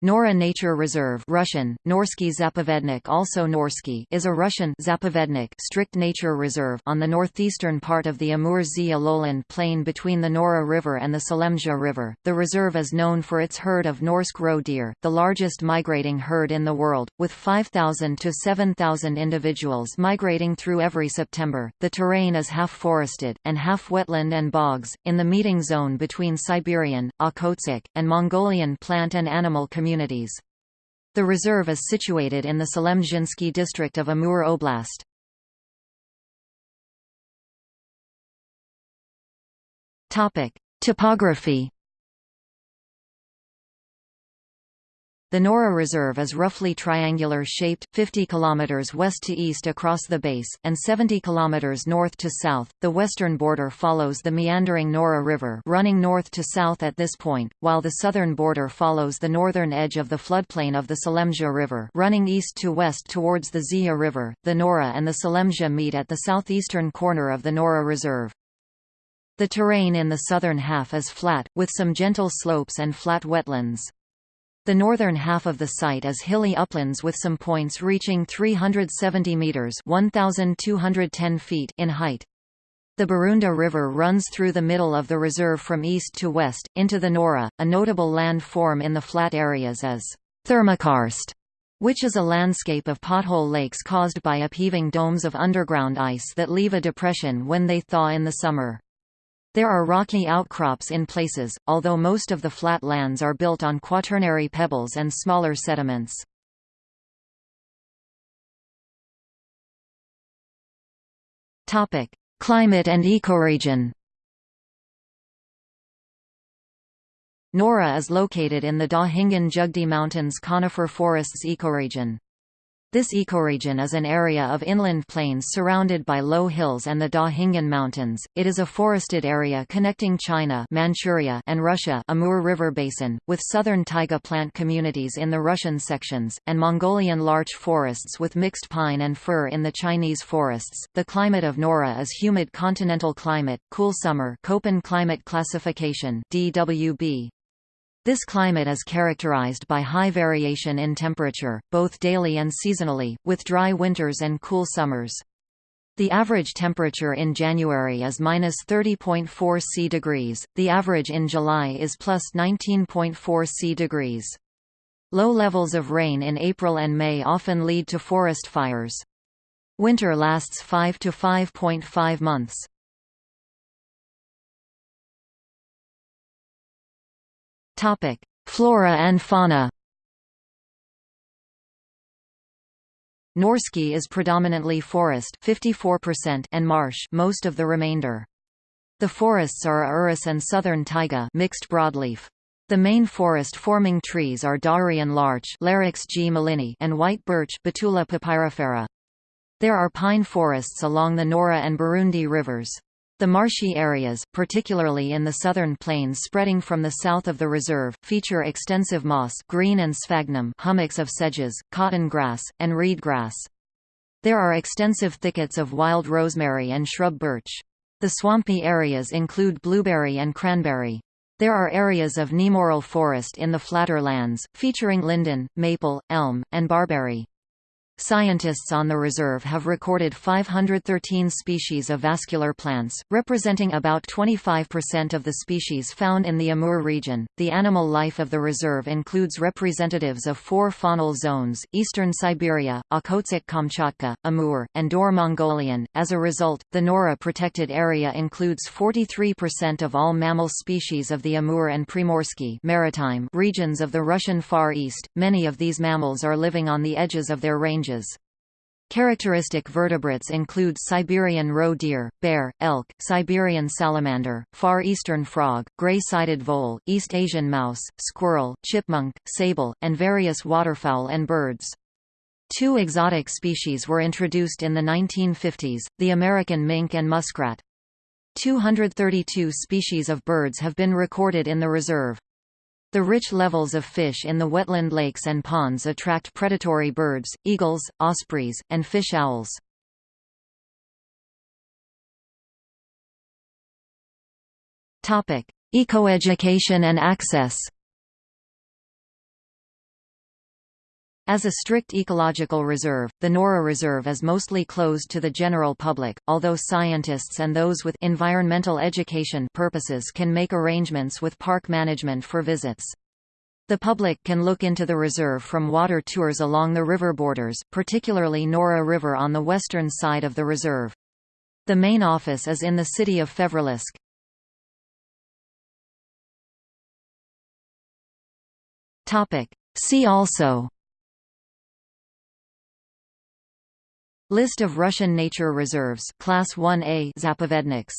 Nora Nature Reserve Russian, Norsky Zapovednik also Norsky is a Russian Zapovednik strict nature reserve on the northeastern part of the Amur-Zeya lowland plain between the Nora River and the Selemdzha River. The reserve is known for its herd of Norsk roe deer, the largest migrating herd in the world, with 5,000 to 7,000 individuals migrating through every September. The terrain is half forested, and half wetland and bogs, in the meeting zone between Siberian, Okhotsk, and Mongolian plant and animal communities communities. The reserve is situated in the Selemdzhinsky district of Amur Oblast. Topic: Topography The Nora Reserve is roughly triangular-shaped, 50 km west to east across the base, and 70 km north to south. The western border follows the meandering Nora River running north to south at this point, while the southern border follows the northern edge of the floodplain of the Selemdzha River running east to west towards the Zeya River. The Nora and the Selemdzha meet at the southeastern corner of the Nora Reserve. The terrain in the southern half is flat, with some gentle slopes and flat wetlands. The northern half of the site is hilly uplands with some points reaching 370 meters (1210 feet) in height. The Barunda River runs through the middle of the reserve from east to west, into the Nora. A notable land form in the flat areas is Thermokarst, which is a landscape of pothole lakes caused by upheaving domes of underground ice that leave a depression when they thaw in the summer. There are rocky outcrops in places, although most of the flat lands are built on quaternary pebbles and smaller sediments. Topic: Climate and ecoregion. Nora is located in the Da Hinggan-Dzhagdy Mountains conifer forests ecoregion. This ecoregion is an area of inland plains surrounded by low hills and the Dahingan Mountains. It is a forested area connecting China, Manchuria, and Russia, Amur River Basin, with southern taiga plant communities in the Russian sections, and Mongolian larch forests with mixed pine and fir in the Chinese forests. The climate of Nora is humid continental climate, cool summer, Köppen climate classification (DWB). This climate is characterized by high variation in temperature, both daily and seasonally, with dry winters and cool summers. The average temperature in January is minus 30.4 C degrees, the average in July is plus 19.4 C degrees. Low levels of rain in April and May often lead to forest fires. Winter lasts 5 to 5.5 months. Topic: Flora and fauna. Norsky is predominantly forest 54% and marsh most of the remainder. The forests are urus and southern taiga mixed broadleaf. The main forest-forming trees are Daurian larch Larix gmelinii and white birch Betula papyrifera. There are pine forests along the Nora and Burundi rivers. The marshy areas, particularly in the southern plains spreading from the south of the reserve, feature extensive moss green and sphagnum hummocks of sedges, cotton grass, and reed grass. There are extensive thickets of wild rosemary and shrub birch. The swampy areas include blueberry and cranberry. There are areas of nemoral forest in the flatter lands, featuring linden, maple, elm, and barberry. Scientists on the reserve have recorded 513 species of vascular plants, representing about 25% of the species found in the Amur region. The animal life of the reserve includes representatives of four faunal zones eastern Siberia, Okhotsk Kamchatka, Amur, and Dor Mongolian. As a result, the Nora protected area includes 43% of all mammal species of the Amur and Primorsky maritime regions of the Russian Far East. Many of these mammals are living on the edges of their ranges ranges. Characteristic vertebrates include Siberian roe deer, bear, elk, Siberian salamander, Far Eastern frog, gray-sided vole, East Asian mouse, squirrel, chipmunk, sable, and various waterfowl and birds. Two exotic species were introduced in the 1950s, the American mink and muskrat. 232 species of birds have been recorded in the reserve. The rich levels of fish in the wetland lakes and ponds attract predatory birds, eagles, ospreys, and fish owls. Ecoeducation and access As a strict ecological reserve, the Nora Reserve is mostly closed to the general public, although scientists and those with environmental education purposes can make arrangements with park management for visits. The public can look into the reserve from water tours along the river borders, particularly Nora River on the western side of the reserve. The main office is in the city of Fevralsk. See also List of Russian nature reserves Class 1A Zapovedniks